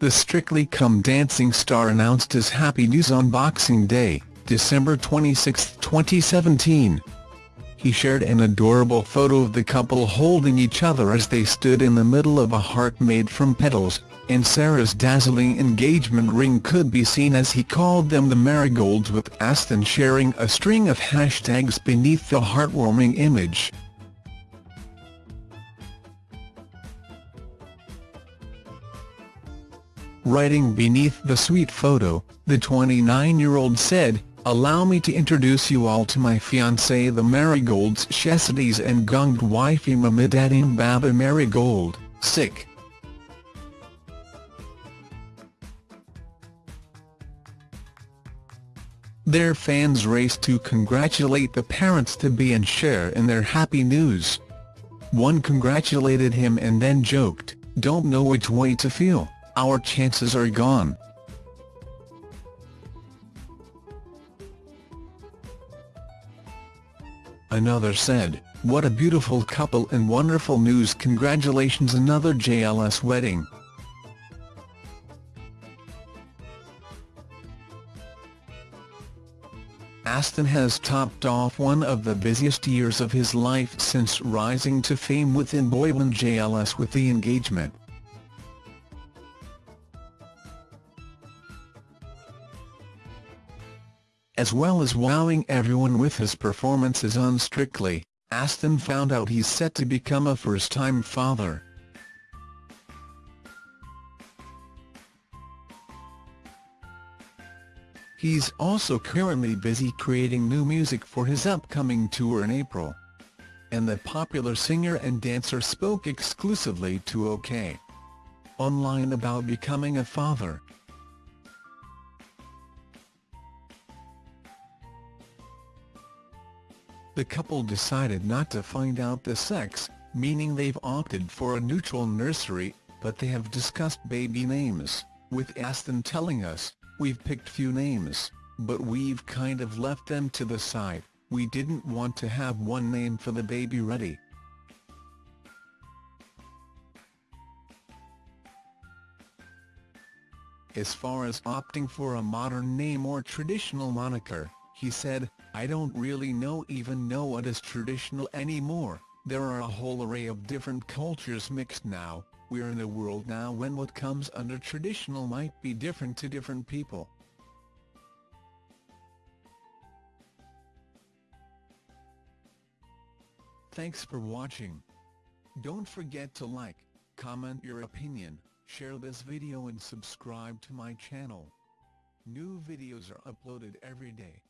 the Strictly Come Dancing star announced his happy news on Boxing Day, December 26, 2017. He shared an adorable photo of the couple holding each other as they stood in the middle of a heart made from petals, and Sarah's dazzling engagement ring could be seen as he called them the Merrygolds with Aston sharing a string of hashtags beneath the heartwarming image. Writing beneath the sweet photo, the 29-year-old said, Allow me to introduce you all to my fiancé the Merrygolds Shesides and Gunged wifey Mamidadim Baba Merrygold, sick. Their fans raced to congratulate the parents-to-be and share in their happy news. One congratulated him and then joked, don't know which way to feel our chances are gone. Another said, what a beautiful couple and wonderful news congratulations another JLS wedding. Aston has topped off one of the busiest years of his life since rising to fame within boyband JLS with the engagement. As well as wowing everyone with his performances on Strictly, Aston found out he's set to become a first-time father. He's also currently busy creating new music for his upcoming tour in April. And the popular singer and dancer spoke exclusively to OK! Online about becoming a father. The couple decided not to find out the sex, meaning they've opted for a neutral nursery, but they have discussed baby names, with Aston telling us, we've picked few names, but we've kind of left them to the side, we didn't want to have one name for the baby ready. As far as opting for a modern name or traditional moniker, he said, I don't really know even know what is traditional anymore, there are a whole array of different cultures mixed now, we're in a world now when what comes under traditional might be different to different people. Thanks for watching. Don't forget to like, comment your opinion, share this video and subscribe to my channel. New videos are uploaded every day.